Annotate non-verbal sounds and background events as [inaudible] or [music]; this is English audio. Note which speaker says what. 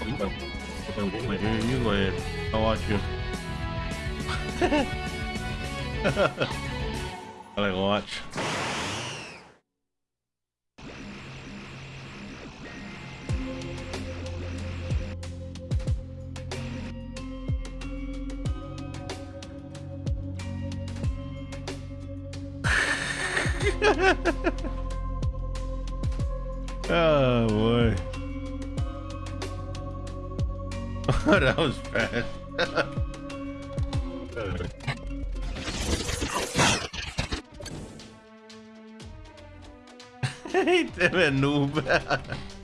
Speaker 1: cái you, thuật từ của mày với I like watch. oh boy. [laughs] that was fast [laughs] Hey, damn it, noob. [laughs]